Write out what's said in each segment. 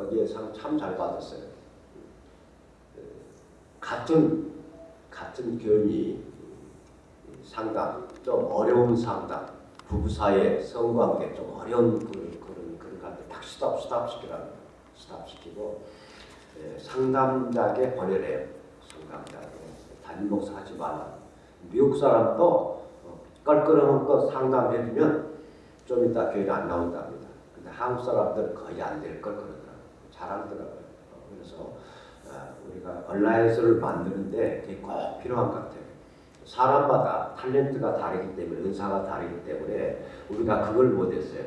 거기에 상참잘 받았어요. 같은 같은 교인이 상담 좀 어려운 상담 부부 사이의 성관계 좀 어려운 그런 그런 그런 갈때 딱 stop stop 시키라는 stop 시키고 예, 상담자에게 보내래요. 상담자에게 담임 목사 하지 말라. 미국 사람도 어, 껄끄러운 거 상담해주면 좀 이따 교회를 안 나온답니다. 근데 한국 사람들은 거의 안될걸 그러더라고요. 잘하더라고요. 어, 그래서 아, 우리가 온라인서를 만드는데 그게 꼭 필요한 것 같아요. 사람마다 탤런트가 다르기 때문에 은사가 다르기 때문에 우리가 그걸 못했어요.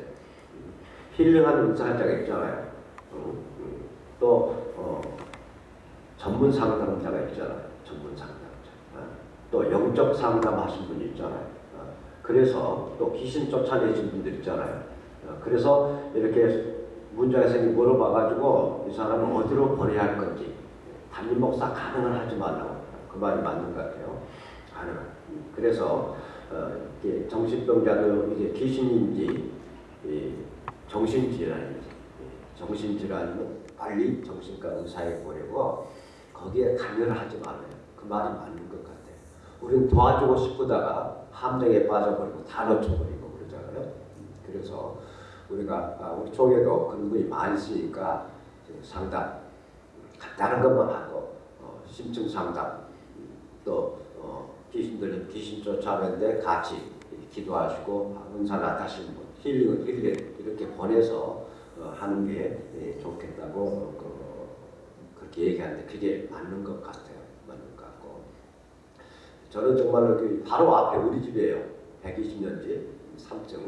힐링하는 은사자가 있잖아요. 음, 음. 또 어, 전문 상담자가 있잖아요. 전문 상담자. 어, 또 영적 상담하신 분이 있잖아요. 어, 그래서 또 귀신 쫓아내신 분들 있잖아요. 어, 그래서 이렇게 생기 물어봐가지고 이 사람은 어디로 보내야 할 건지 담임 목사 가능을 하지 말라고 그 말이 맞는 것 같아요. 가능. 그래서 어, 정신병자도 이제 귀신인지 정신질환인지 정신질환이면 빨리 정신과 의사에 보내고 거기에 관여를 하지 말아요. 그 말이 맞는 것 같아요. 우리는 도와주고 싶다가 함정에 빠져버리고 다 놓쳐버리고 그러잖아요. 그래서 우리가 아, 우리 쪽에도 그런 분이 많이 있으니까 상담 간단한 것만 하고 어, 심층 상담 또 어, 귀신 들린 귀신 쫓아내는데 같이 기도하시고 은사 나타시는 분 힐링을 힐링 이렇게 보내서 어, 하는 게 예, 좋겠다고 그, 그렇게 얘기하는데 그게 맞는 것 같아요. 맞는 것 같고 저는 정말로 그 바로 앞에 우리 집이에요. 120년째 3층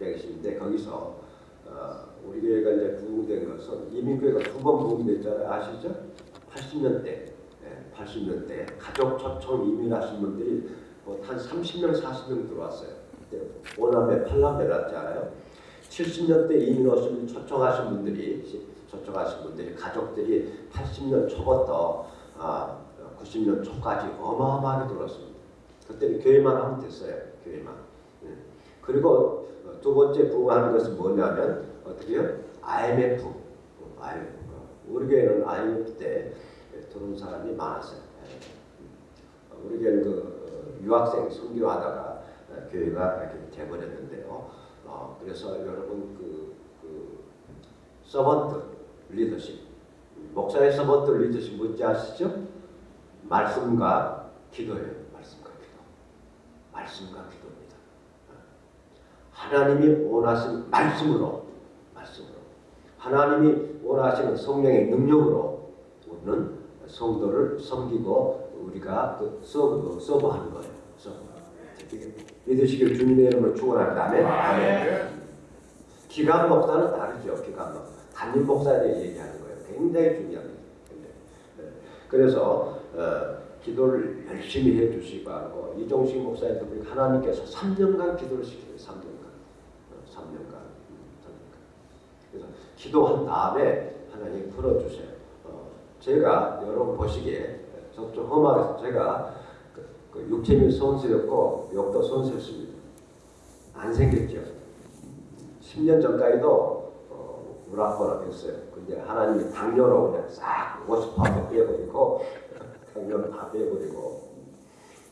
120인데 거기서 어, 우리 교회가 이제 부흥된 것은 이민교회가 두 번 부흥됐잖아요. 아시죠? 80년대, 네, 80년대 가족 초청 이민하신 분들이 뭐한 30명, 40명 들어왔어요. 그때 5남매, 8남매 났잖아요. 70년대 이민 오신 초청하신 분들이 초청하신 분들이 가족들이 80년 초부터 아, 90년 초까지 어마어마하게 들어왔습니다. 그때는 교회만 하면 됐어요. 교회만. 네. 그리고 두 번째 부흥하는 것은 뭐냐면 어떻게요? IMF. IMF. 우리 교회는 IMF 때 들어온 사람이 많았어요. 우리 교회는 그 유학생 선교하다가 교회가 이렇게 돼버렸는데요. 어, 그래서 여러분 그, 그 서번트 리더십 목사의 서번트 리더십 뭔지 아시죠? 말씀과 기도예요. 말씀과 기도. 말씀과 기도입니다. 하나님이 원하신 말씀으로 말씀으로 하나님이 원하시는 성령의 능력으로 우리는 성도를 섬기고 우리가 그 serve, serve하는 거예요. 서브. 믿으시길 주님의 이름으로 축원합니다. 아멘. 아멘. 기관 목사는 다르죠. 기관 목사. 담임 목사에 대해 얘기하는 거예요. 굉장히 중요합니다. 네. 그래서 어, 기도를 열심히 해주시고 하고 이종식 목사님도 하나님께서 3년간 기도를 시켜요. 3년 간. 3년간. 어, 3년간. 그래서 기도한 다음에 하나님 풀어주세요. 어, 제가 여러분 보시기에 저좀 험하게 제가 그, 그 육체미 손수였고 욕도 손수였습니다. 안 생겼죠. 10년 전까지도 어, 우락부락 했어요. 근데 하나님이 당뇨로 그냥 싹50% 빼버리고 당뇨를 다 빼버리고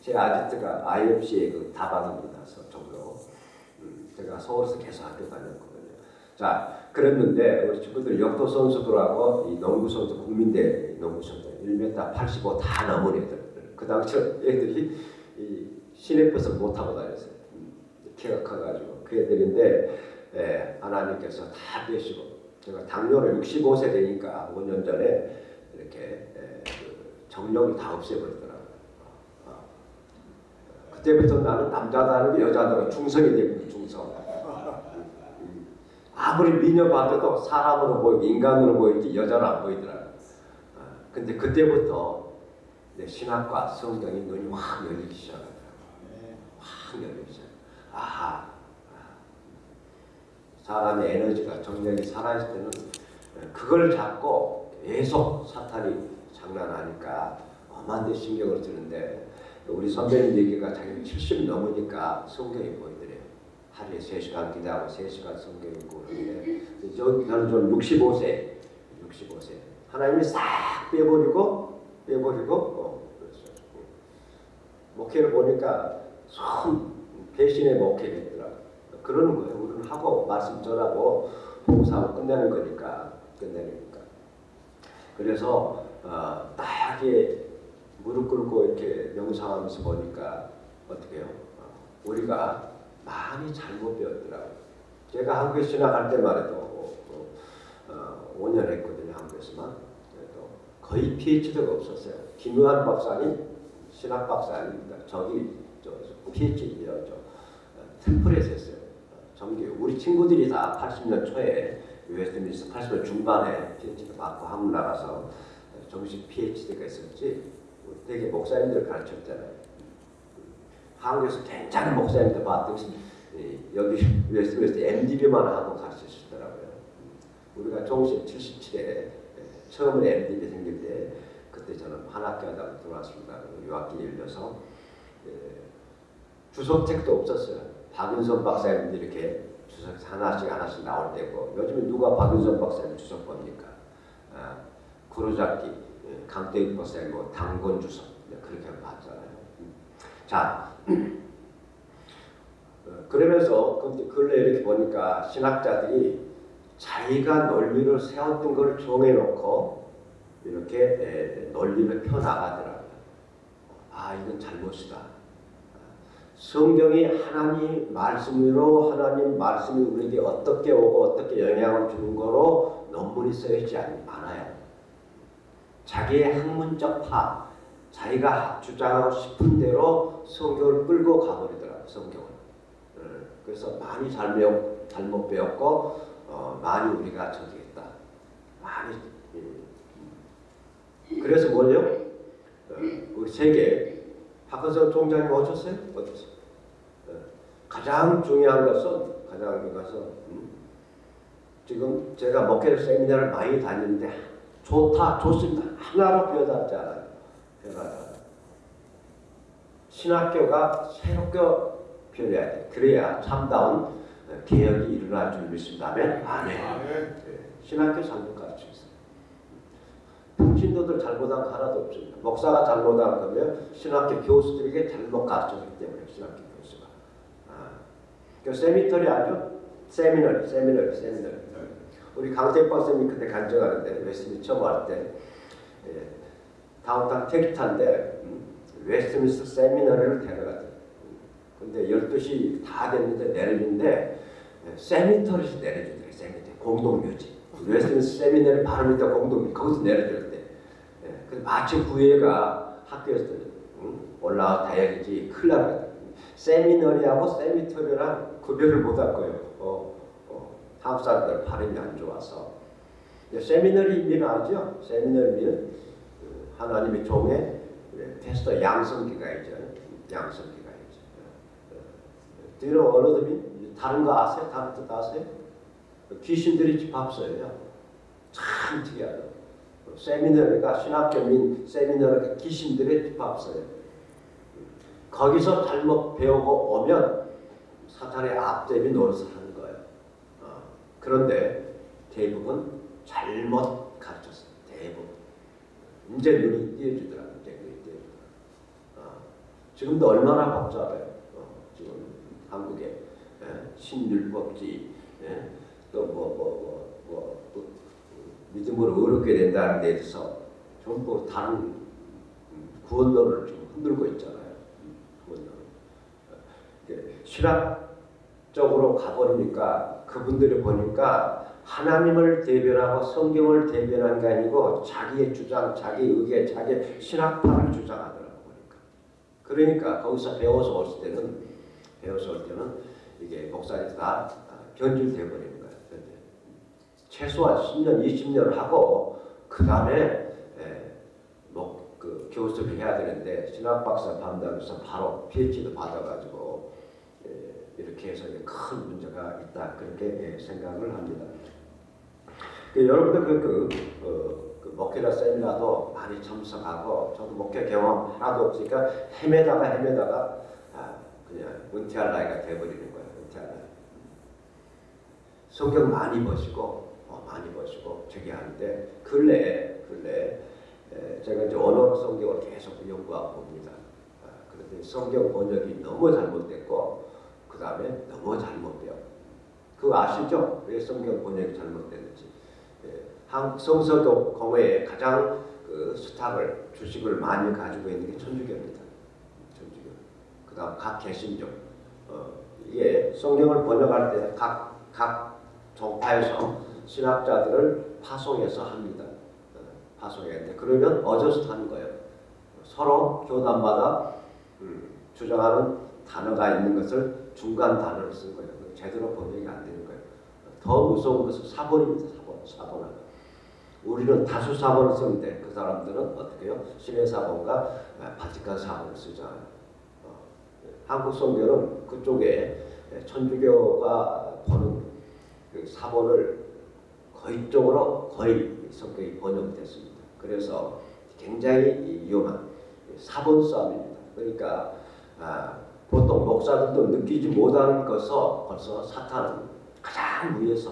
제 아지트가 IFC의 그 다방입니다. 제가 서울에서 계속 학교 다녔거든요. 자, 그랬는데 우리 친구들 역도 선수들하고 이 농구 선수 국민대 농구 선수 1m 85 다 넘은 애들. 그 당시 애들이 이 시내버스 못 타고 다녔어요. 음, 키가 커가지고 그 애들인데 예, 하나님께서 다 빼시고 제가 당뇨를 65세 되니까 5년 전에 이렇게 예, 그 정력이 다 없애버리더라고요. 그때부터 나는 남자다는 여자다는 충성이 됩니다. 충성. 아무리 미녀 봐도 사람으로 보이고 인간으로 보이지 여자로 안 보이더라고요. 어, 근데 그때부터 내 신학과 성경이 눈이 확 열리기 시작하더라고요. 확 열리기 시작. 아하. 사람의 에너지가 정력이 살아있을 때는 그걸 잡고 계속 사탄이 장난하니까 엄한데 신경을 쓰는데 우리 선배님 얘기가 자기 70 넘으니까 성경이 보이더래요. 하루에 3시간 기도하고 3시간 성경 읽고 그러는데 저, 저는 좀 65세 65세 하나님이 싹 빼버리고 빼버리고 어, 그랬어요. 목회를 보니까 손 배신의 목회를 했더라고요. 그러는 거예요. 우리는 하고 말씀 전하고 봉사하고 끝내는 거니까 끝내니까. 그래서 어, 딱 이렇게 무릎 꿇고 이렇게 명상하면서 보니까 어떻게 해요? 어, 우리가 많이 잘못 배웠더라고요. 제가 한국에 신학할 때만 해도 어, 어, 5년 했거든요. 한국에서만. 그래도 거의 PhD가 없었어요. 김요한 박사님 신학 박사입니다. 저기 저 PhD요. 저 템플에서 했어요. 정규 우리 친구들이 다 80년 초에 웨스트민스터 80년 중반에 PhD 받고 한국 나가서 정식 PhD가 있었지 되게 목사님들 가르쳤잖아요. 한국에서 괜찮은 목사님들 봤더니 여기 웨스트민스터 MDiv만 하고 가르치시더라고요. 우리가 정식 77에 처음에 MDiv 생길 때 그때 저는 한 학교 하다가 들어왔습니다. 유학길 열려서 주석책도 없었어요. 박윤선 박사님들 이렇게 주석 하나씩 하나씩 나올 때고 요즘에 누가 박윤선 박사님 주석 봅니까? 아, 구로잡기 강대익 박사님 뭐 당권 주석 그렇게 봤잖아요. 자 어, 그러면서 근래 이렇게 보니까 신학자들이 자기가 논리를 세웠던 걸 정해놓고 이렇게 논리를 펴나가더라고요. 아 이건 잘못이다. 성경이 하나님 말씀으로 하나님 말씀이 우리에게 어떻게 오고 어떻게 영향을 주는 거로 논문이 써있지 않아요. 자기의 학문적 파, 자기가 주장하고 싶은 대로 성경을 끌고 가버리더라고요. 성경을. 어, 그래서 많이 잘못, 잘못 배웠고 어, 많이 우리가 저기 했다. 많이 예. 그래서 뭐예요? 어, 우리 세계 박헌석 총장님 오셨어요? 어떠세요? 가장 중요한 것은 가장 중요한 것은 음, 지금 제가 목회 세미나를 많이 다니는데 좋다 좋습니다 하나로 변하지 않아요. 변하지 신학교가 새롭게 변해야 돼. 그래야 참다운 개혁이 일어날 줄 믿습니다면 아멘. 네. 신학교 잘못 가르치고 있어요. 평신도들 잘못한 거 하나도 없습니다. 목사가 잘못한 거면 신학교 교수들에게 잘못 가르쳤기 때문에 신학교 교수가. 아. 그 cemetery 아죠? seminary, seminary, seminary. 우리 강태박 쌤이 그때 간증하는데 웨스트민스터 처음 왔을 때 예, 다운타운 택시탄데 음, 웨스트민스터 seminary를 데려갔대. 근데 12시 다 됐는데 내리는데 예, cemetery에서 내려주더래. cemetery 공동묘지. 웨스트민스터 seminary를 바로 밑에 공동 거기서 내려줄 때. 예, 그 마치 구애가 학교에서 음, 올라와 다야지 큰일 나거든. seminary하고 cemetery랑 구별을 못할 거예요. 어, 한국 사람들 발음이 안 좋아서 seminary 의미는 알죠? seminary 의미는 그 하나님의 종의 테스터 양성기가 있죠. 양성기가 있죠. You know other mean? 다른 거 아세요? 다른 뜻 아세요? 귀신들이 집합소예요. 참 특이하다. 세미너리가 신학교민 세미너리가 귀신들의 집합소예요. 거기서 잘못 배우고 오면 사탄의 앞제비 노릇을 하는 그런데 대부분 잘못 가르쳤어요. 대부분. 이제 눈이 띄어주더라. 이제 눈이 띄어주더라. 어, 지금도 얼마나 복잡해요. 어, 지금 한국에 예? 신율법지 예? 또뭐 뭐뭐 뭐, 뭐, 믿음으로 어렵게 된다는 데 대해서 전부 다른 음, 구원론을 좀 흔들고 있잖아요. 음, 구원론. 어, 실학적으로 가버리니까 그분들을 보니까 하나님을 대변하고 성경을 대변한 게 아니고 자기의 주장, 자기 의견, 자기 신학파를 주장하더라고 보니까. 그러니까 거기서 배워서 올 때는 배워서 올 때는 이게 목사님 다 변질돼 버리는 거예요. 최소한 10년, 20년을 하고 그 다음에 뭐 그 교수를 해야 되는데 신학 박사 반다면서 바로 PhD도 받아가지고 이렇게 해서 큰 문제가 있다 그렇게 예, 생각을 합니다. 그 여러분들 그, 그, 어, 그 목회자 세미나도 많이 참석하고 저도 목회 경험 하나도 없으니까 헤매다가 헤매다가 아, 그냥 은퇴할 나이가 돼버리는 거예요. 은퇴할 나이. 성경 많이 보시고 어, 많이 보시고 저기 하는데 근래 근래 에, 제가 이제 언어 성경을 계속 연구하고 봅니다. 아, 그런데 성경 번역이 너무 잘못됐고 그 다음에 너무 잘못돼요. 그거 아시죠? 왜 성경 번역이 잘못됐는지. 예, 한국 성서도 공회에 가장 그 수탁을 주식을 많이 가지고 있는 게 천주교입니다. 천주교. 그 다음 각 개신교. 어, 이게 성경을 번역할 때 각 각 종파에서 신학자들을 파송해서 합니다. 어, 파송했는데 그러면 어저스트 하는 거예요. 서로 교단마다 음, 주장하는 단어가 있는 것을 중간 단어를 쓴 거예요. 제대로 번역이 안 되는 거예요. 더 무서운 것은 사본입니다. 사본, 사본화. 우리는 다수 사본을 쓰는데 그 사람들은 어떻게 해요? 신의 사본과 바티칸 사본을 쓰잖아요. 어, 한국 성경은 그쪽에 천주교가 보는 그 사본을 거의 쪽으로 거의 성격이 번역됐습니다. 그래서 굉장히 위험한 사본 싸움입니다. 그러니까 아, 보통 목사들도 느끼지 못하는 것을 벌써 사탄은 가장 위에서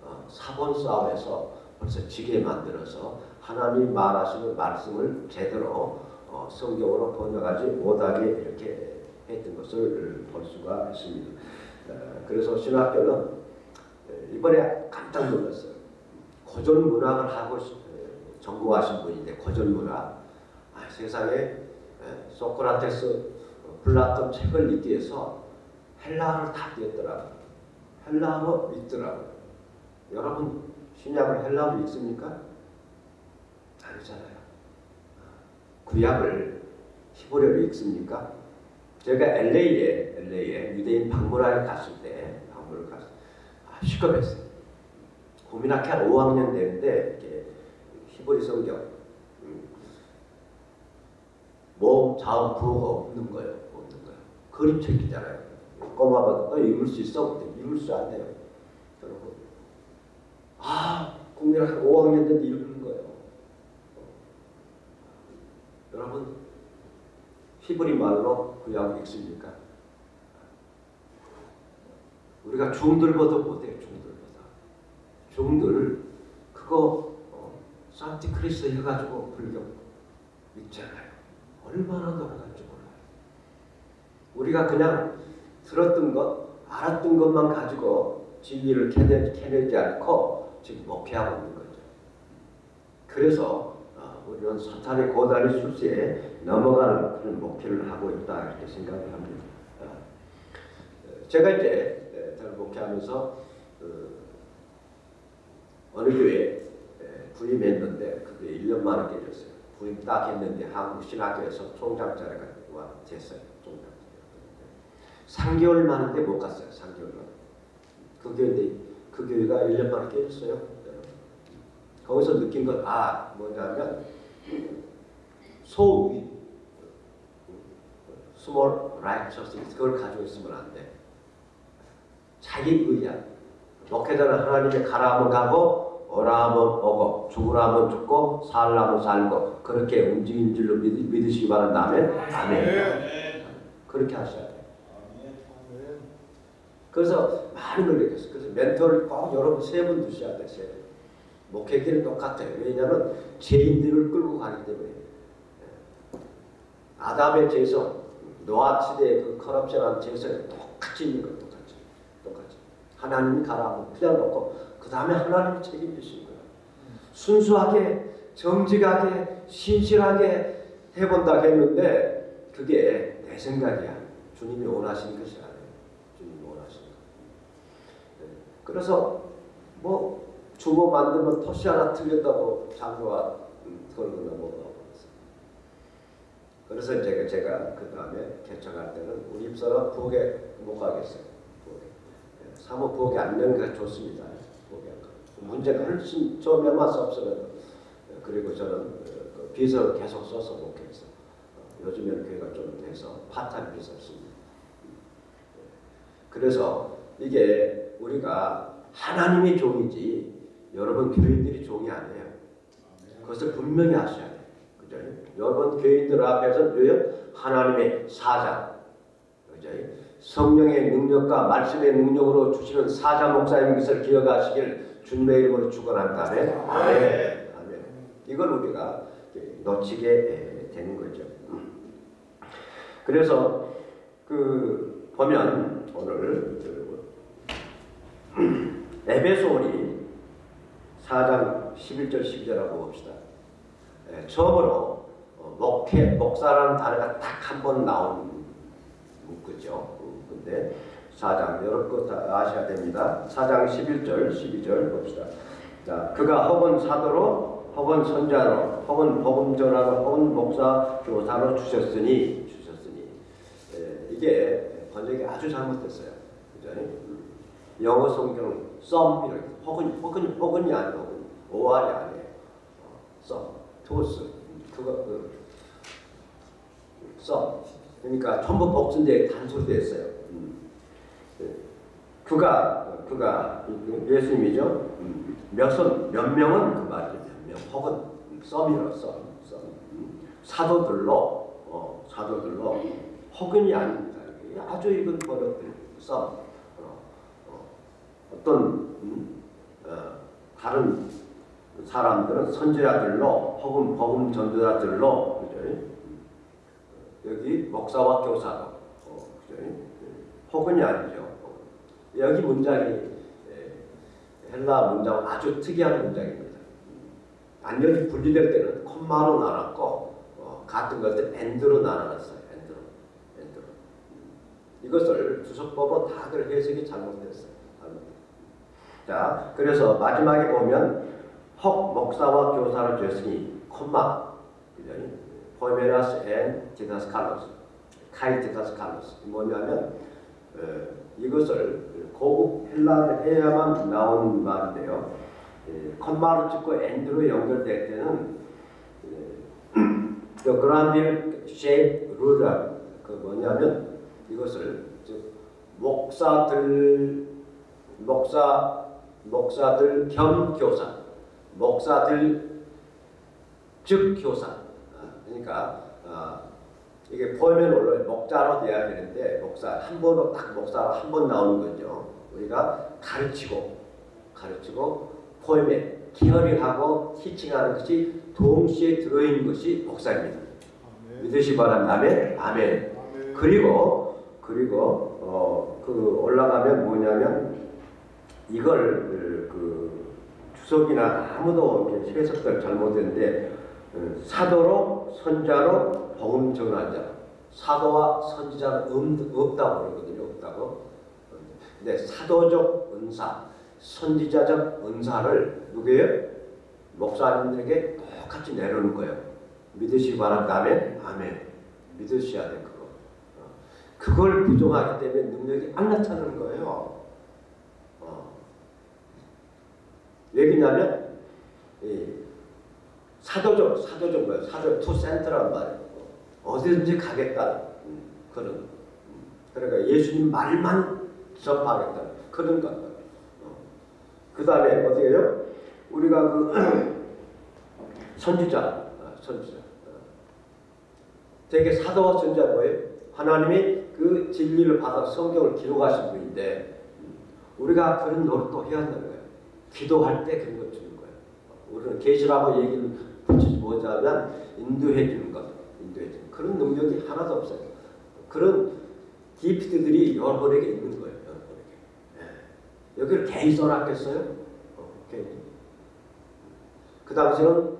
어, 사본 싸움에서 벌써 지게 만들어서 하나님 말하시는 말씀을 제대로 어, 성경으로 번역하지 못하게 이렇게 했던 것을 볼 수가 있습니다. 어, 그래서 신학교는 이번에 깜짝 놀랐어요. 고전 문학을 하고 전공하신 분인데 고전 문학 아, 세상에 소크라테스, 플라톤 책을 읽기 위해서 헬라어를 다 띄었더라고요. 헬라어 읽더라고요. 여러분 신약을 헬라어로 읽습니까? 아니잖아요. 구약을 히브리어로 읽습니까? 제가 LA에 LA에 유대인 박물관에 갔을 때 박물관 갔을 때 아, 시겁했어요. 고민학회 한 5학년 되는데 이렇게 히브리 성경 음, 모음, 자음, 부호가 없는 거예요. 그림 책이잖아요. 꼬마봐도 너 읽을 수 있어? 읽을 수 안 돼요. 여러분. 아, 국민학교 5학년 때도 읽는 거예요. 여러분, 히브리 말로 구약 읽습니까? 우리가 중들보다 못해요, 중들보다. 중들, 그거, 어, 산티크리스 해가지고 불교 읽잖아요. 얼마나 몰라요. 우리가 그냥 들었던 것, 알았던 것만 가지고 진리를 캐내, 캐내지 않고 지금 목회하고 있는 거죠. 그래서 어, 우리는 사탄의 고다리 술수에 넘어가는 그런 목회를 하고 있다 이렇게 생각을 합니다. 어, 제가 이제 저를 목회하면서 어, 느 교회에 부임했는데 그게 1년 만에 깨졌어요. 부임 딱 했는데 한국 신학교에서 총장 자리가 됐어요. 총장. 3개월 만인데 못 갔어요. 3개월 만. 그 교회인데 그 교회가 1년 만에 깨졌어요. 거기서 느낀 건 아, 뭐냐면 소위 small righteousness 그걸 가지고 있으면 안 돼. 자기 의야. 목회자는 하나님의 가라 하면 가고 오라 하면 오고 죽으라 하면 죽고 살라 하면 살고 그렇게 움직인 줄로 믿, 믿으시기 바란다. 아멘. 아멘. 그렇게 하셔야 돼요. 그래서 많은 걸 느꼈어요. 그래서 멘토를 꼭 여러분 세 분 두셔야 돼요. 세 분. 목회기는 똑같아요. 왜냐하면 죄인들을 끌고 가기 때문에. 예. 아담의 죄성, 노아 시대의 그 커럽션한 죄성이 똑같이 있는 거예요. 똑같이. 똑같이. 하나님이 가라고 피워놓고 그 다음에 하나님이 책임지신 거예요. 순수하게, 정직하게, 신실하게 해본다 했는데 그게 내 생각이야. 주님이 원하시는 것이 원하시는 것. 네. 그래서 뭐 주모 만들면 토시 하나 틀렸다고 장로가 음, 그런 거나 뭐 그래서 제가 제가 그 다음에 개척할 때는 우리 입사는 부엌에 못 가겠어요. 부엌에. 네. 사모 부엌에 앉는 게 좋습니다. 부엌에 문제가 훨씬 처음에만 섭섭해도 네. 그리고 저는 그 비서를 계속 써서 목회했어. 어, 요즘에는 교회가 좀 돼서 파타임 비서를 씁니다. 그래서 이게 우리가 하나님의 종이지 여러분 교인들의 종이 아니에요. 그것을 분명히 아셔야 돼요. 그죠? 여러분 교인들 앞에서? 하나님의 사자. 그죠? 성령의 능력과 말씀의 능력으로 주시는 사자 목사님 것을 기억하시길 주님의 이름으로 축원한다면 아멘. 아멘. 이걸 우리가 놓치게 되는 거죠. 그래서 그 보면 오늘 그 에베소리 4장 11절 12절하고 봅시다. 예, 처음으로 어, 목회 목사라는 단어가 딱 한 번 나온 문구죠. 근데 4장 여러분 다 아셔야 됩니다. 4장 11절 12절 봅시다. 자, 그가 혹은 사도로 혹은 선자로 혹은 복음 전하로 혹은 목사 교사로 주셨으니 주셨으니 예, 이게 번역이 아주 잘못됐어요. 그죠? 영어 성경은 some 이렇게 혹은 혹은 혹은이 아니고 오알이 아니에요. 어, some, 토스 그거 그 some 그러니까 전부 복순대 단수로 됐어요. 음. 예. 그가 그가 예수님이죠. 음. 몇은 몇 명은 그 말이죠. 몇 명. 혹은 썸이라 썸, 썸. 음. 사도들로 어, 사도들로 혹은이 아닙니다. 아주 이건 번역된 썸. 어떤 음, 어, 다른 사람들은 선지자들로 혹은 복음 전도자들로 그죠? 음. 여기 목사와 교사로 어, 그죠? 혹은이 아니죠. 여기 문장이 예, 헬라 문장은 아주 특이한 문장입니다. 안녕이 분리될 때는 콤마로 나눴고 어, 같은 것들 and로 나눠놨어요. and로, and로. 이것을 주석법은 다들 해석이 잘못됐어요. 자, 그래서 마지막에 보면 혹 목사와 교사를 주었으니 콤마, 그죠? ποιμένας and διδασκάλους, καὶ διδασκάλους. 뭐냐면 어, 이것을 고급 헬라를 해야만 나오는 말인데요. 예, 콤마로 찍고 and로 연결될 때는 예, Granville Sharp rule 그 뭐냐면 이것을 즉 목사들 목사 목사들 겸 교사 목사들 즉 교사 아, 그러니까 아, 이게 포에면 원래 목자로 돼야 되는데 목사 한 번으로 딱 목사로 한 번 나오는 거죠. 우리가 가르치고 가르치고 포에면 기어링 하고 티칭하는 것이 동시에 들어있는 것이 목사입니다. 믿으시 바랍니다. 아멘. 아멘. 그리고 그리고 어, 그 올라가면 뭐냐면 이걸 그 주석이나 아무도 해석들 잘못했는데 어, 사도로 선자로 복음 전환자 사도와 선지자는 없다고 그러거든요. 없다고. 근데 사도적 은사, 선지자적 은사를 누구예요? 목사님들에게 똑같이 내려놓은 거예요. 믿으시기 바랍니다. 아멘. 아멘. 믿으셔야 돼 그거. 어. 그걸 부정하기 때문에 능력이 안 나타나는 거예요. 어. 왜냐면 사도적, 사도적 뭐예요? 사도 to send란 말이에요. 어디든지 가겠다. 음, 그런. 음. 그러니까 예수님 말만 접하겠다. 그런 것. 어. 그 다음에 어떻게 해요? 우리가 그 선지자, 어, 선지자. 어. 되게 사도와 선지자 뭐예요? 하나님이 그 진리를 받아 성경을 기록하신 분인데 음, 우리가 그런 노릇도 해야 한다는 거예요. 기도할 때 그런 것 주는 거예요. 우리는 계시라고 얘기를 붙이지 못하면 인도해 주는 것. 인도해 주는 그런 능력이 하나도 없어요. 그런 기프트들이 여러분에게 있는 거예요. 여러분에게. 예. 여기를 괜히 써놨겠어요? 어. 그 당시는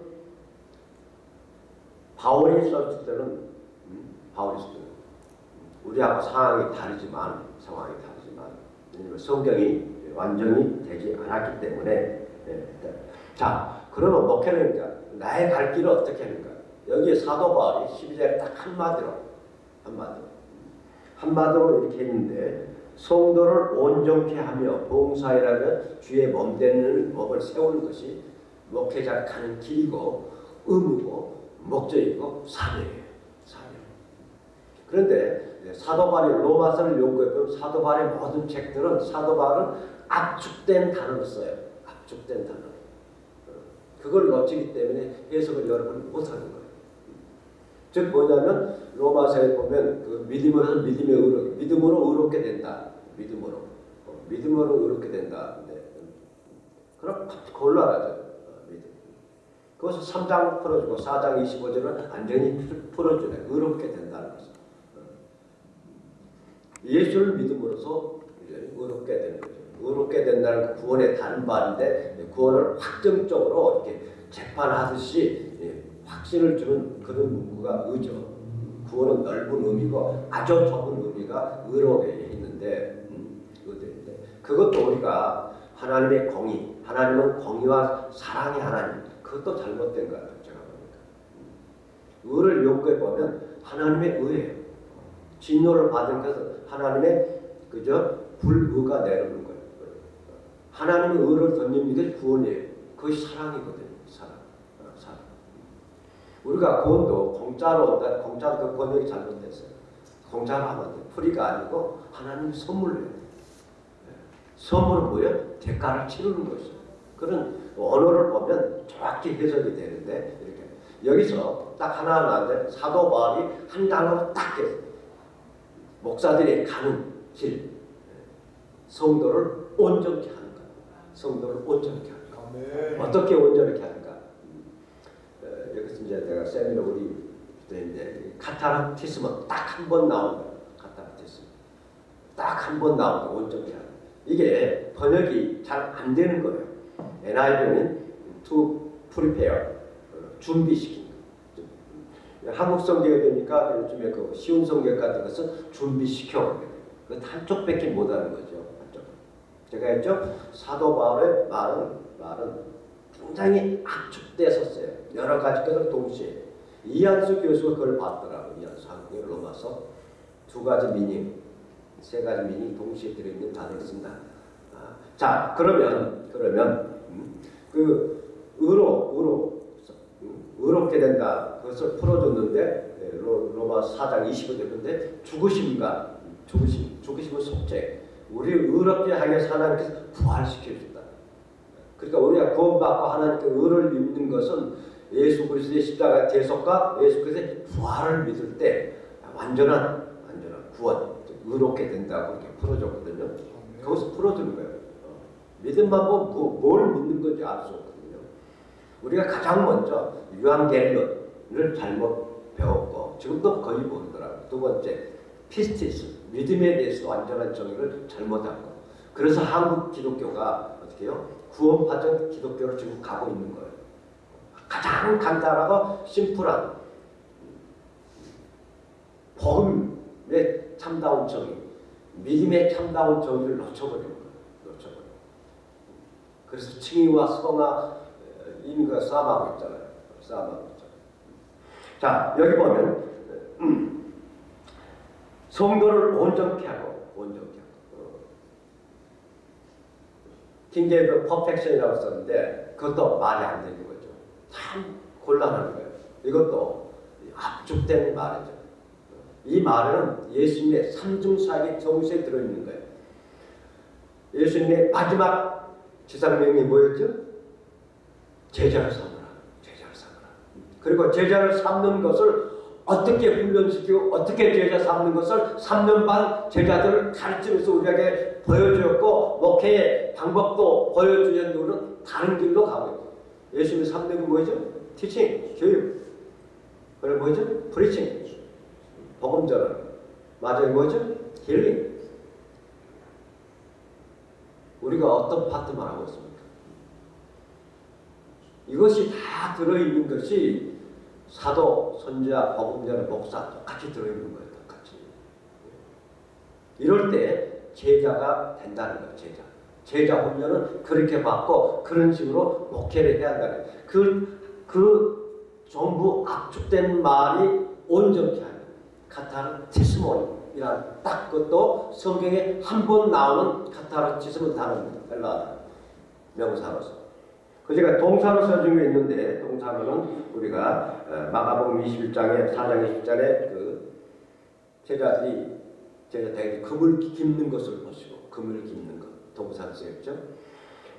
바울이 썼을 때는 음, 바울이 썼을 때는 우리하고 상황이 다르지만 상황이 다르지만 왜냐면 성경이 완전히 되지 않았기 때문에 예. 자 그러면 목회는 그러니까 나의 갈 길을 어떻게 하는가 여기에 사도 바울이 12절에 딱 한마디로 한마디로 한마디로 이렇게 했는데 성도를 온전케 하며 봉사이라는 주의 몸되는 법을 세우는 것이 목회자 가는 길이고 의무고 목적이고 사명이에요. 사명. 그런데 사도 바울이 로마서를 연구해보면 사도 바울의 모든 책들은 사도 바울은 압축된 단어를 써요. 압축된 단어. 그걸 놓치기 때문에 해석을 여러분이 못하는 거예요. 즉 뭐냐면 로마서에 보면 그 믿음으로 믿음의 의로 믿음으로 의롭게 된다. 믿음으로 어, 믿음으로 의롭게 된다. 네. 그럼 곤란하죠. 어, 믿음. 그것을 3장 풀어주고 4장 25절은 완전히 풀어주네. 의롭게 된다는 것을. 어. 예수를 믿음으로써 의롭게 되는 거죠. 의롭게 된다는 그 구원의 다른 말인데 구원을 확정적으로 이렇게 재판하듯이 예, 확신을 주는 그런 문구가 의죠. 구원은 넓은 의미고 아주 좁은 의미가 있는데 음, 의인데 그것도 우리가 하나님의 공의, 하나님은 공의와 사랑의 하나님 그것도 잘못된 것 같아요. 제가 보니까 음. 의를 연구해 보면 하나님의 의예요. 진노를 받은 것은 하나님의 그저 불의가 내려오는 거예요. 하나님의 의를 던지는 게 구원이에요. 그것이 사랑이거든요. 사랑. 어, 사랑. 우리가 구원도 공짜로 온다. 공짜로 그 번역이 잘못됐어요. 공짜로 하면 안 돼. 프리가 아니고 하나님 선물로 해요. 네. 선물은 뭐예요? 대가를 치르는 것이죠. 그런 언어를 보면 정확히 해석이 되는데 이렇게 여기서 딱 하나 나는데 사도 바울이 한 단어로 딱 했어요. 목사들이 가는 길 네. 성도를 온전케 하는 것. 성도를 온전케 하는 것. 아멘. 어떻게 온전하게 하는가? 어, 여기서 이제 내가 세미나 우리 때인데 카타르티스면 딱한 번 나온 거야. 카타르티스면 딱한 번 나온 거 온전히 하는. 이게 번역이 잘 안 되는 거예요. NIV는 to prepare 어, 준비시킨 거. 한국 성경에 되니까 요즘에 그 쉬운 성경 같은 것은 준비시켜. 그 한쪽밖에 못하는 거죠. 한쪽. 제가 했죠. 사도 바울의 말은 말은 굉장히 압축돼 섰어요. 여러 가지 것을 동시에. 이한수 교수가 그걸 봤더라고요. 이한수 한국의 로마서 두 가지 미닝, 세 가지 미닝 동시에 들어있는 단어를 쓴다. 아, 자, 그러면 그러면 음, 그 의로 의로 음, 의롭게 된다. 그것을 풀어줬는데 예, 로, 로마 4장 25절인데 죽으심과 죽으심, 죽으심은 속죄. 우리를 의롭게 위해서 하나님께서 부활시켜 준다. 그러니까 우리가 구원받고 하나님께 의를 입는 것은 예수 그리스도의 십자가 대속과 예수 그리스도의 부활을 믿을 때 완전한 완전한 구원, 의롭게 된다고 이렇게 풀어줬거든요. 그것을 풀어주는 거예요. 어. 믿음만 보면 뭐, 뭘 믿는 건지 알 수 없거든요. 우리가 가장 먼저 유한겔론을 잘못 배웠고 지금도 거의 모르더라고요. 두 번째 πίστις 믿음에 대해서 완전한 정의를 잘못하고 그래서 한국 기독교가 어떻게 해요? 구원받은 기독교를 지금 가고 있는 거예요. 가장 간단하고 심플한 복음의 참다운 정의, 믿음의 참다운 정의를 놓쳐버린 거예요. 놓쳐버린 그래서 칭의와 성화 인가 싸움하고 있잖아요. 싸움하고 있잖아요. 자 여기 보면 음, 성도를 온전케 하고 온전케 하고 어. 킹제임스 perfection이라고 썼는데 그것도 말이 안 되는 거죠. 참 곤란한 거예요. 이것도 압축된 말이죠. 이 말은 예수님의 삼중사기 정수에 들어있는 거예요. 예수님의 마지막 지상명이 뭐였죠? 제자를 삼으라. 제자를 삼으라. 그리고 제자를 삼는 것을 어떻게 훈련시키고 어떻게 제자 삼는 것을 3년 반 제자들을 가르치면서 우리에게 보여주었고 목회의 방법도 보여주는 우리는 다른 길로 가고 있고 예수님이 삼는 건 뭐죠? 티칭, 교육. 그리고 뭐죠? 프리칭, 복음 전환. 마지막에 뭐죠? 힐링. 우리가 어떤 파트만 하고 있습니까? 이것이 다 들어있는 것이 사도, 선지자, 복음자는 목사 똑같이 들어있는 거예요. 똑같이. 이럴 때 제자가 된다는 거예요. 제자. 제자 훈련은 그렇게 받고 그런 식으로 목회를 해야 한다는 거예요. 그, 그 전부 압축된 말이 온전케 하는 카타르티스몬이란 딱 그것도 성경에 한 번 나오는 카타르티스몬 단어입니다. 헬라 명사로서. 그 제가 동사로 써준 게 있는데 동사로는 우리가 어, 마가복음 21장에 4장 20절에 그 제자들이 제자들이 금을 깁는 것을 보시고 금을 깁는 것 동사로 쓰였죠.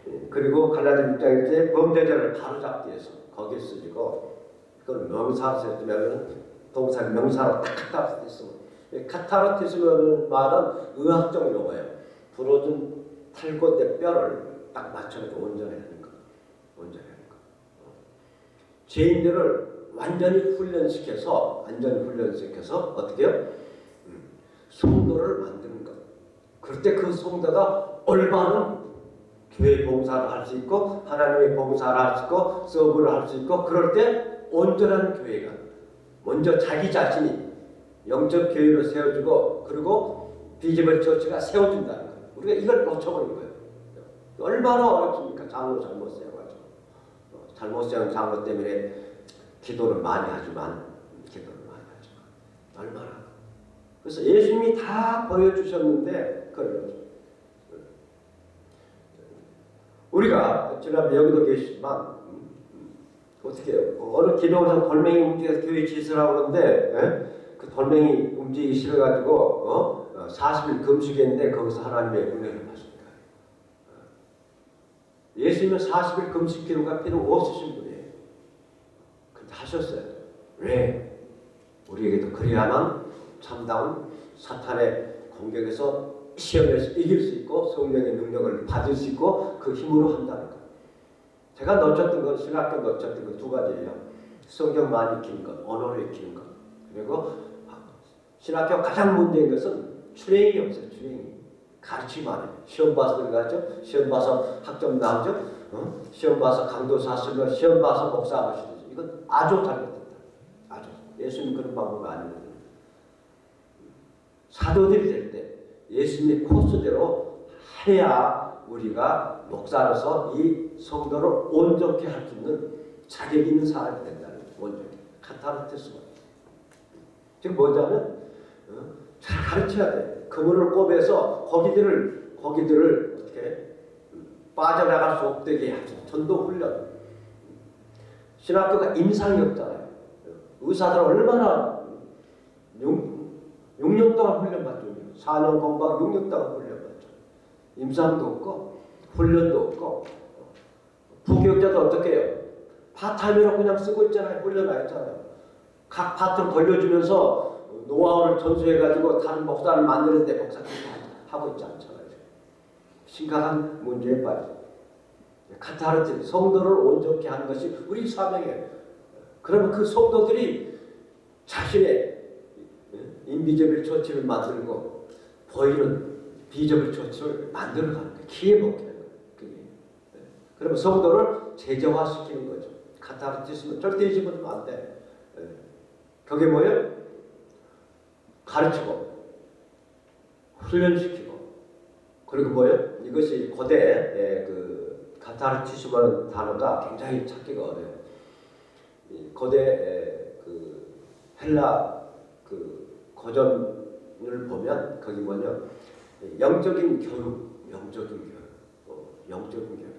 예, 그리고 갈라디 6장에 이제 범죄자를 바로잡기 위해서 거기에 쓰지고 그걸 명사로 쓰였으면 동사 명사로 딱 카타르티스모. 이 카타르티스모는 말은 의학적 용어예요. 부러진 탈골대 뼈를 딱 맞춰서 온전해하는 거. 온전해하는 거. 어. 죄인들을 완전히 훈련시켜서 완전히 훈련시켜서 어떻게 요 성도를 만드는 것. 그럴 때 그 성도가 올바른 교회 봉사를 할 수 있고 하나님의 봉사를 할 수 있고 서브를 할 수 있고 그럴 때 온전한 교회가 먼저 자기 자신이 영적 교회로 세워주고 그리고 비집을 처치가 세워준다는 거예요. 우리가 이걸 놓쳐버린 거예요. 얼마나 어렵습니까? 장로 잘못 어, 잘못 세운 장로 때문에 기도를 많이 하지만 기도를 많이 하지만 얼마나 그래서 예수님이 다 보여주셨는데 그걸 우리가 지난번 여기도 계시지만 어떻게? 어느 기도원에서 돌멩이 움직여서 교회 짓으라고 그러는데 예? 그 돌멩이 움직이기 싫어가지고 어? 40일 금식했는데 거기서 하나님의 은혜를. 예수님은 40일 금식 기도가 필요 없으신 분이에요. 근데 하셨어요. 왜? 우리에게도 그래야만 참다운 사탄의 공격에서 시험에서 이길 수 있고 성령의 능력을 받을 수 있고 그 힘으로 한다는 것. 제가 놓쳤던 건 신학교 놓쳤던 건 두 가지예요. 성경 많이 익히는 것, 언어를 익히는 것. 그리고 신학교 가장 문제인 것은 출행이 없어요. 출행이. 가르치만 해요. 시험 봐서 들어가죠. 시험 봐서 학점 나오죠. 어? 시험 봐서 강도사 쓰고 시험 봐서 목사 하시죠. 이건 아주 잘못됐다. 아주. 예수님 그런 방법이 아니거든요. 사도들이 될 때 예수님의 코스대로 해야 우리가 목사로서 이 성도를 온전케 할수 있는 자격 있는 사람이 된다는. 온전히. 카타르테스가. 지금 뭐냐면 어? 잘 가르쳐야 돼. 그물을 꼽아서 거기들을 거기들을 어떻게 빠져나갈 수 없게 하죠. 전도 훈련. 신학교가 임상이 없잖아요. 의사들 얼마나 6, 년 동안 훈련받죠. 4년 공부하고 6년 동안 훈련받죠. 임상도 없고 훈련도 없고 부교역자도 어떻게 해요? 파트타임으로 그냥 쓰고 있잖아요. 훈련 안 했잖아요. 각 파트를 돌려주면서 노하우를 전수해가지고 다른 목사를 만드는데 목사들이 하고 있지 않잖아요. 심각한 문제에 빠져. 카타르트 성도를 온전케 하는 것이 우리 사명이에요. 그러면 그 성도들이 자신의 인비저빌 처치를 만들고 보이는 비저빌 처치를 만들어 가는 거예요. 키에 먹게 되는 거예요. 그게. 그러면 성도를 제재화시키는 거죠. 카타르티스는 절대 잊으면 안 돼. 그게 뭐예요? 가르치고 훈련시키고 그리고 뭐예요? 이것이 고대 그 카타르티스라는 단어가 굉장히 찾기가 어려워요. 고대 그 헬라 그 고전을 보면 거기 뭐냐 영적인 교육, 영적인 교육, 어, 영적인 교육.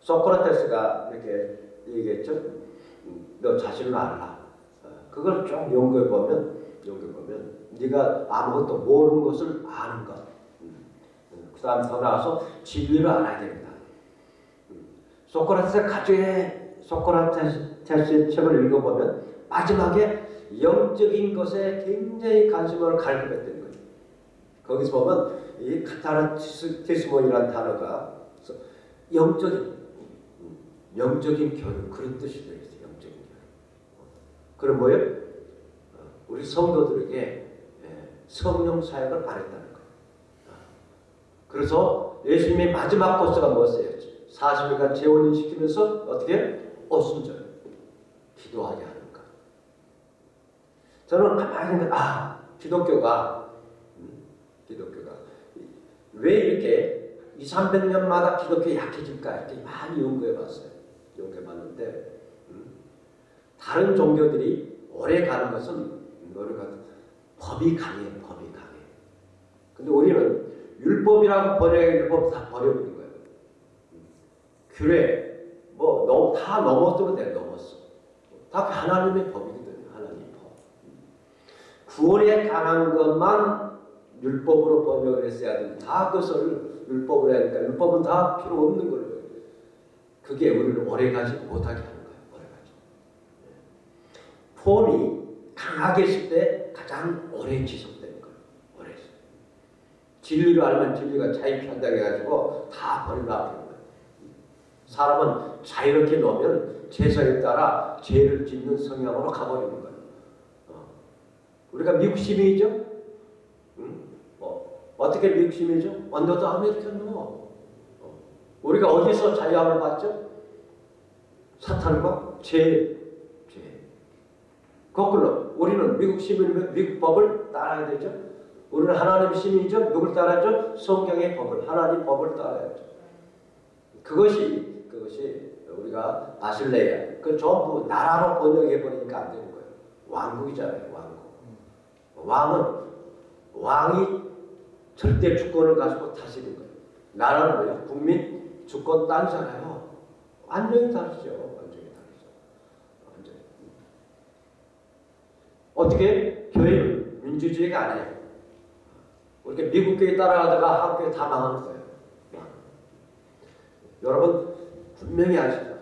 소크라테스가 이렇게 얘기했죠. 음, 너 자신을 알라. 어, 그걸 쭉 연구해 보면 연구해 보면 네가 아무것도 모르는 것을 아는 것. 음, 음, 그 다음 더 나아서 진리를 알아야 됩니다. 소크라테스 가족의 소크라테스의 책을 읽어보면 마지막에 영적인 것에 굉장히 관심을 갈급했던 거예요. 거기서 보면 이 카타르티스몬이라는 단어가 영적인 영적인 교육 그런 뜻이 되어 있어요. 영적인 교육. 그럼 뭐예요? 우리 성도들에게 성령 사역을 바랬다는 거예요. 그래서 예수님의 마지막 코스가 뭐였어요? 40일간 재혼을 시키면서 어떻게? 오순절 기도하게 하는 것. 저는 가만히 생각, 아 기독교가 음, 기독교가 왜 이렇게 2, 300년마다 기독교 약해질까 이렇게 많이 연구해봤어요. 연구해봤는데 음, 다른 종교들이 오래 가는 것은 노력하 법이 강해요. 법이 강해. 근데 우리는 율법이라고 번역 율법 다 버려버린 거예요. 규례 뭐 너무 다 넘었으면 돼 넘었어. 다 하나님의 법이거든요. 하나님의 법. 구원에 관한 것만 율법으로 번역을 했어야 되는데 다 그것을 율법으로 하니까 율법은 다 필요 없는 걸로 그게 우리를 오래가지 못하게 하는 거예요. 오래가지. 폼이 강하게 있을 때 가장 오래 지속되는 거예요. 오래. 진리를 알면 진리가 자유편하게 해가지고 다 하는 거예요. 사람은 자유롭게 놓으면 죄성에 따라 죄를 짓는 성향으로 가버리는 거예요. 어. 우리가 미국 시민이죠? 응? 어, 어떻게 미국 시민이죠? Under the American law. 어. 우리가 어디서 자유함을 받죠? 사탄과 죄, 죄. 거꾸로 우리는 미국 시민이면 미국 법을 따라야 되죠. 우리는 하나님 시민이죠. 누굴 따라야죠? 성경의 법을, 하나님 법을 따라야죠. 그것이 그것이 우리가 아실레야. 그 전부 나라로 번역해 버리니까 안 되는 거예요. 왕국이잖아요, 왕국. 왕은 왕이 절대 주권을 가지고 다스리는 거예요. 나라는 뭐야? 국민 주권 다르죠. 완전히 다르죠. 완전히. 어떻게 교회는 민주주의가 아니에요. 이렇게 미국 교회 따라가다가 한국 교회 다 망하는 거예요. 여러분 분명히 아시다.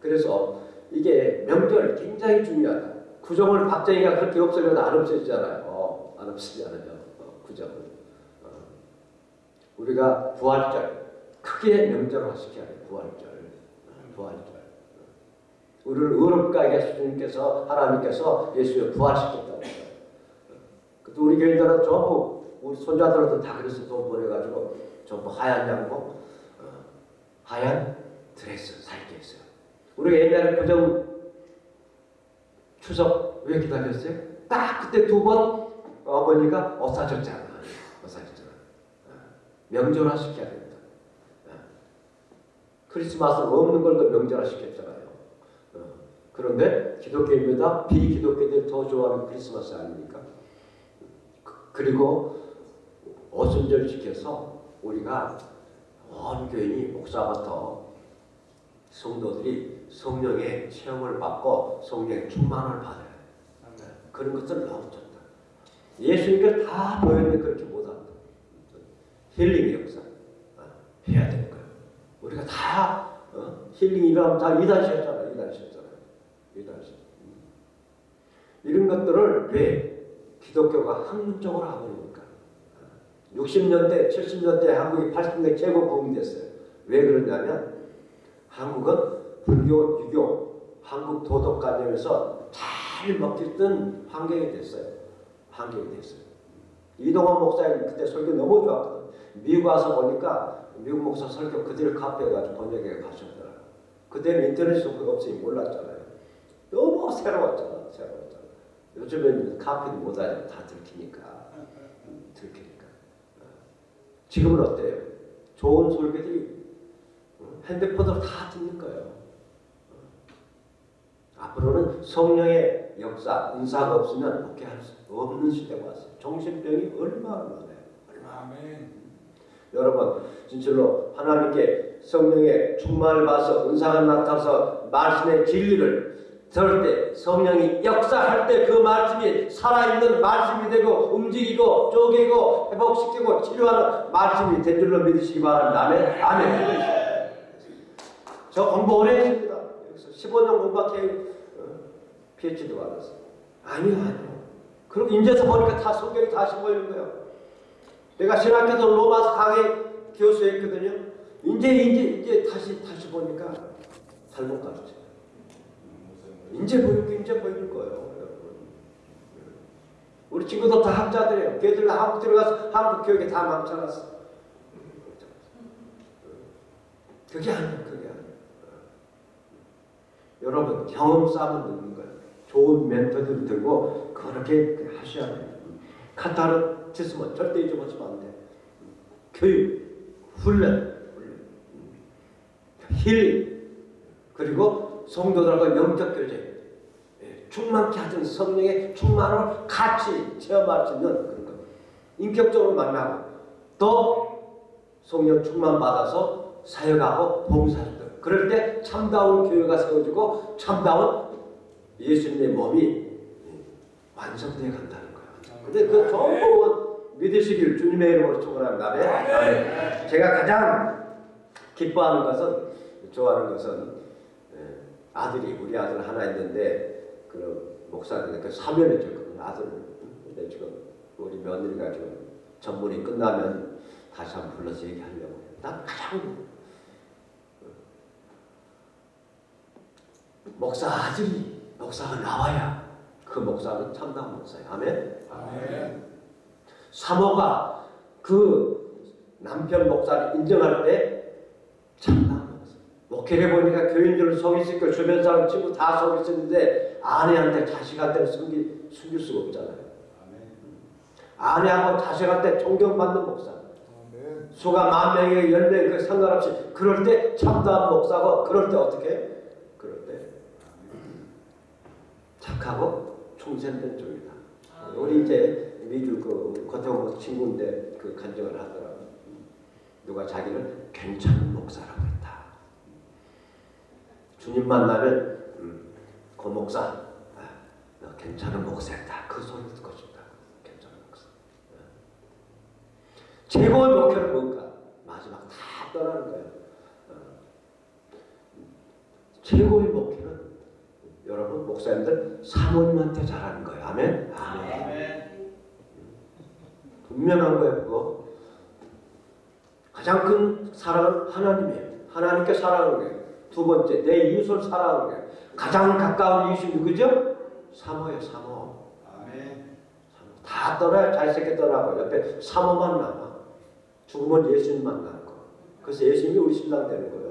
그래서 이게 명절 굉장히 중요하다. 구정을 박정희가 그렇게 없애려도 안 없애지잖아요. 어, 안 없애잖아요. 어, 구정을. 어. 우리가 부활절 크게 명절화 시켜야 돼요. 부활절. 어, 부활절. 우리를 의롭게 하게 주님께서 하나님께서 예수를 부활시켰다고 해요. 그또 우리 교인들은 전부 우리 손자들한테 다 그래서 돈 보내가지고 전부 하얀 양복, 어, 하얀 드레스 살게 했어요. 우리가 옛날에 구정 추석 왜 기다렸어요? 딱 그때 두 번 어머니가 어사졌잖아. 어사졌잖아. 어, 명절화 시켜야 된다. 어. 크리스마스는 없는 걸도 명절화 시켰잖아요. 어, 그런데 기독교인보다 비기독교인들이 더 좋아하는 크리스마스 아닙니까? 그- 그리고 어순절 시켜서 우리가 온 교인이 목사부터 성도들이 성령의 체험을 받고 성령의 충만을 받아요. 그런 것들 너무 좋다. 예수님께 다 보였는데 그렇게 못한다. 힐링의 역사 어, 해야 되는 거예요. 우리가 다 어? 힐링 일하면 다 이단시였잖아요. 이단시 였잖아요. 이단시. 이런 것들을 왜 기독교가 학문적으로 하버립니까? 60년대, 70년대 한국이 80년대 최고 부흥이 됐어요. 왜 그러냐면 한국은 불교, 유교, 한국 도덕관념에서 잘 먹힐던 환경이 됐어요. 환경이 됐어요. 이동원 목사님 그때 설교 너무 좋았거든. 미국 와서 보니까 미국 목사 설교 그대로 카피해가지고 번역해 가셨더라고요. 그때는 인터넷이 없으니 몰랐잖아요. 너무 새로웠잖아. 새로웠잖아. 요즘에는 카피도 못 하죠. 다 들키니까. 음, 들키니까. 어. 지금은 어때요? 좋은 설교들이 어, 핸드폰으로 다 듣는 거예요. 어. 앞으로는 성령의 역사, 은사가 없으면 목회할 수 없는 시대가 왔어요. 정신병이 얼마나 많아요. 얼마나. 아멘. 여러분 진실로 하나님께 성령의 충만을 받아서 은사가 나타나서 말씀의 진리를 때 성령이 역사할 때 그 말씀이 살아있는 말씀이 되고 움직이고 쪼개고 회복시키고 치료하는 말씀이 된 줄로 믿으시기 바랍니다. 아멘. 아멘. 저 공부 오래 했습니다. 여기서 15년 공부한 PhD 받았어요. 아니요, 아니요. 그리고 인제서 보니까 다 성경이 다시 보이는 거예요. 내가 신학교도 로마서 강의 교수했거든요. 이제 이제 이제 다시 다시 보니까 잘못 가르쳐. 이제 보이고 이제 보이는 거예요, 여러분. 우리 친구들 다 학자들이에요. 걔들 한국 들어가서 한국 교육에 다 망쳐놨어. 그게 아니에요, 그게 아니에요. 여러분 경험 쌓으면 되는 거예요. 좋은 멘토들을 들고 그렇게 하셔야 돼요. 카타르티스면 절대 잊어버리면 안 돼. 교육, 훈련, 힐 그리고 성도들과 영적 교제 예, 충만케 하던 성령의 충만을 같이 체험할 수 있는 그런 것. 인격적으로 만나고 또 성령 충만 받아서 사역하고 봉사하는 그럴 때 참다운 교회가 세워지고 참다운 예수님의 몸이 완성되어 간다는 거예요. 근데 그 전부 믿으시길 주님의 이름으로 축원합니다. 아멘. 제가 가장 기뻐하는 것은 좋아하는 것은 예, 아들이 우리 아들 하나 있는데 그 목사님께 사면을 줬거든요. 아들 근데 지금 우리 며느리가 지금 전문이 끝나면 다시 한번 불러서 얘기하려고 해요. 난 가장 목사 아들이 목사가 나와야 그 목사는 참다운 목사예요. 아멘. 아멘. 사모가 그 남편 목사를 인정할 때 목회를 보니까 교인들을 있고 주변 사람 친구 다 속일 수 있는데 아내한테 자식한테는 숨기, 숨길 수가 없잖아요. 아내하고 자식한테 존경받는 목사. 아멘. 수가 만 명에 열명 그 상관없이 그럴 때 참다운 목사고 그럴 때 어떻게? 해? 그럴 때 착하고 충성된 쪽이다. 우리 이제 미주 그 고태원 친구인데 그 간증을 하더라고. 누가 자기를 괜찮은 목사라고. 주님 만나면 음, 고 목사, 아, 너 괜찮은 목사였다. 그 소리 듣고 싶다. 괜찮은 목사. 아. 최고의 목표는 뭔가? 마지막 다 떠나는 거예요. 어. 최고의 목표는 여러분 목사님들 사모님한테 잘하는 거예요. 아멘. 아멘. 아멘. 분명한 거예요. 그거. 가장 큰 사랑은 하나님이에요. 하나님께 사랑하는 거예요. 두 번째 내 이웃을 사랑하는 거예요. 가장 가까운 이웃이 누구죠? 사모예요. 사모. 아멘. 다 떠나요. 자식새끼 떠나고 옆에 사모만 남아. 죽으면 예수님만 남고. 그래서 예수님이 우리 신랑 되는 거예요.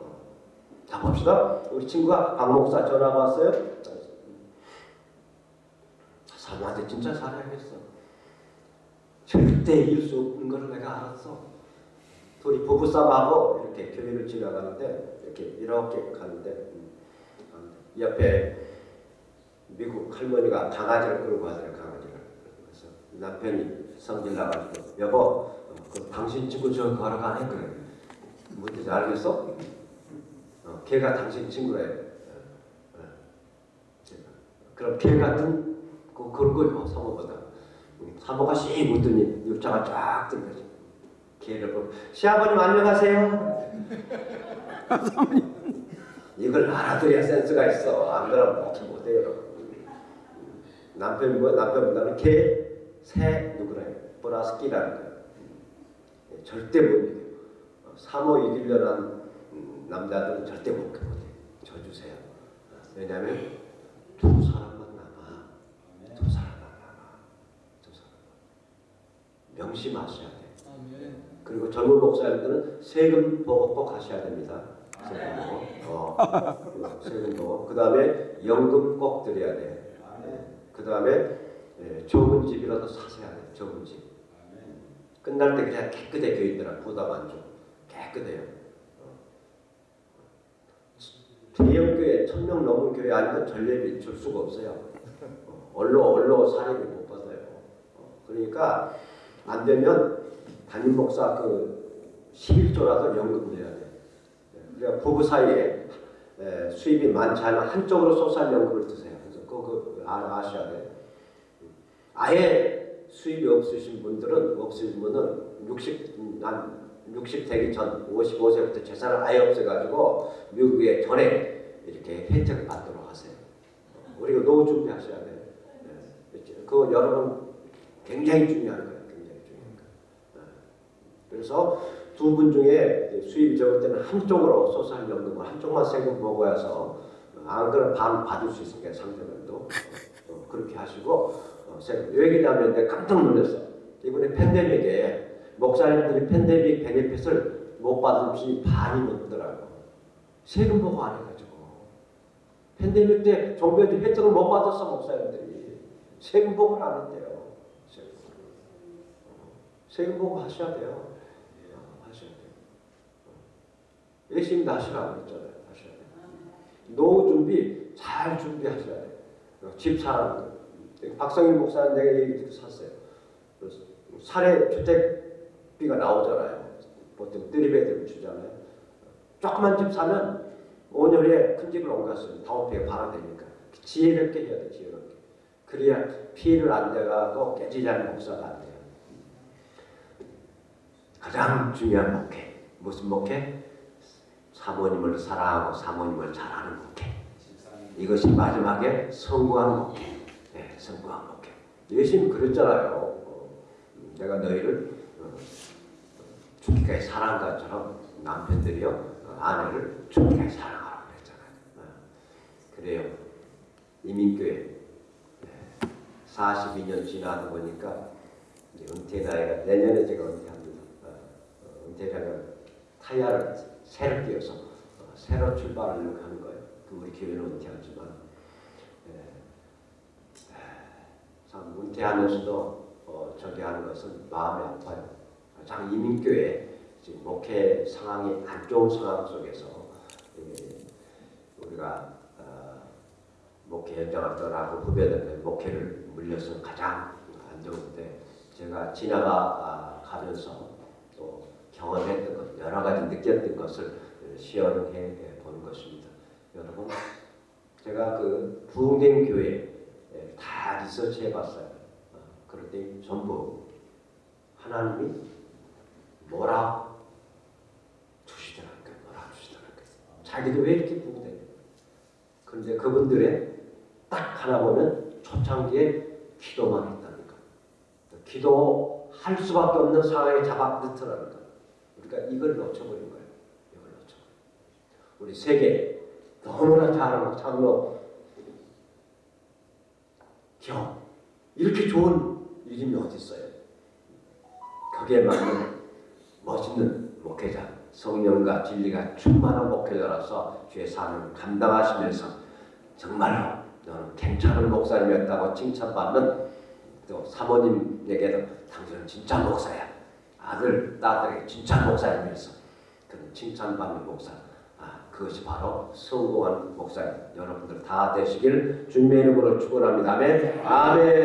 어. 자 봅시다. 우리 친구가 박 목사 전화가 왔어요. 사모한테 진짜 사랑했어. 절대 이길 수 없는 걸 내가 알았어. 둘이 부부싸움하고 이렇게 교회를 지나가는데 이렇게 이렇게 가는데 음, 옆에 미국 할머니가 강아지를 끌고 가더래 강아지를. 그래서 남편이 성질 나가지고 여보 어, 그 당신 친구 저 걸어가네 그래. 뭔지 알겠어? 어, 걔가 당신 친구래. 어, 어. 그럼 걔 같은 그 그런 거요 사모보다. 음, 사모가 씩 웃더니 육자가 쫙 들거 보고 시아버님 안녕하세요. 이걸 알아들어야 센스가 있어. 안 그러면 못해 못해요. 여러분. 남편 뭐 남편보다는 개, 새 누구래요? 보라스키라는 거예요. 음, 절대 못 이겨. 어, 사모 이기려는 음, 남자들은 절대 못 못해. 저 주세요. 왜냐하면 두 사람만 남아. 두 사람만 남아. 두 사람. 명심하셔야. 그리고 젊은 목사님들은 세금 보고 꼭 하셔야 됩니다. 세금 보고. 어, 세금 보고. 그 다음에 연금 꼭 드려야 돼. 아멘. 그 다음에 예, 좁은 집이라도 사셔야 돼. 좁은 집. 아멘. 끝날 때 그냥 깨끗해 교인들아 부담 안 줘. 깨끗해요. 어. 대형교회 천명 넘은 교회 아니면 전례비 줄 수가 없어요. 어, 얼로 얼로 사례비 못 받아요. 어, 그러니까 안 되면 담임 목사 그 11조라도 연금 내야 돼. 예, 그러니까 부부 사이에 에, 수입이 많지 않으면 한쪽으로 소설 연금을 드세요. 그래서 그거 그 아, 아셔야 돼. 아예 수입이 없으신 분들은 없으신 분은 60, 음, 한60 되기 전 55세부터 재산을 아예 없애가지고 미국에 전액 이렇게 혜택을 받도록 하세요. 우리가 노후 준비하셔야 돼요. 네. 그거 여러분 굉장히 중요한 거예요. 굉장히 중요한 거예요. 네. 그래서 두 분 중에 수입이 적을 때는 한쪽으로 소상연금을 한쪽만 세금 보고 해서 안 그러면 반 받을 수 있으니까 상대방도 어, 어, 그렇게 하시고 어, 세금 내가 깜짝 놀랐어. 이번에 팬데믹에 목사님들이 팬데믹 베네핏을 못 받은 분이 반이 넘더라고. 세금 보고 안 해가지고. 팬데믹 때 정부에도 혜택을 못 받았어 목사님들이. 세금 보고를 안 했대요. 세금 보고. 어, 세금 보고 하셔야 돼요. 어, 하셔야 돼요. 어. 열심히 하시라고 했잖아요. 하셔야 돼요. 노후 준비 잘 준비하셔야. 어, 집 거. 박성일 목사는 내가 얘기 듣고 샀어요. 사례 주택비가 나오잖아요. 보통 뜨리베드를 주잖아요. 조그만 집 사면 5년 후에 큰 집을 옮겼으면 다운페이 바로 되니까 지혜롭게 해야 돼 지혜롭게. 그래야 피해를 안 돼가고 깨지지 않는 목사가 안 돼요. 가장 중요한 목회 무슨 목회? 사모님을 사랑하고 사모님을 잘하는 목회. 이것이 마지막에 성공한 목회. 네, 성공한 목회. 예수님 그랬잖아요. 어, 내가 너희를 어, 죽기까지 사랑한 것처럼 남편들이요 어, 아내를 죽기까지 사랑하라고 그랬잖아요. 어, 그래요. 이민교회 42년 지나다 보니까 은퇴 나이가 내년에 제가 은퇴합니다. 어, 어, 은퇴하면 타이어를 끼워서 어, 새로 출발하려고 하는 거예요. 그 우리 교회는 은퇴하지만 예, 참 은퇴하면서도 어, 저기 하는 것은 마음이 아파요. 참 이민교회 지금 목회 상황이 안 좋은 상황 속에서 예, 우리가 어, 목회 현장을 떠나고 후배들의 목회를 물려서 가장 안 좋은데 제가 지나가 아, 가면서 또 경험했던 것 여러 가지 느꼈던 것을 시연해 보는 것입니다. 여러분 제가 그 부흥된 교회 에다 리서치 해 봤어요. 어, 그런데 전부 하나님이 뭐라 주시더랄까 뭐라 주시더랄까 자기도 왜 이렇게 부흥돼? 그런데 그분들의 딱 하나 보면 초창기에 기도만 했다니까. 기도할 수밖에 없는 상황에 잡아 넣더라니까. 우리가 이걸 놓쳐버린 거예요. 이걸 놓쳐. 우리 세계 너무나 잘하고 참여 경 이렇게 좋은 이름이 어디 있어요? 거기에 맞는 멋있는 목회자, 성령과 진리가 충만한 목회자로서 주의 사명을 감당하시면서 정말로 너는 괜찮은 목사님이었다고 칭찬받는 또 사모님에게도 당신은 진짜 목사야. 아들, 딸에게 진짜 목사님이었어. 그런 칭찬받는 목사. 아, 그것이 바로 성공한 목사님. 여러분들 다 되시길 주님의 이름으로 축원합니다. 아멘. 아멘.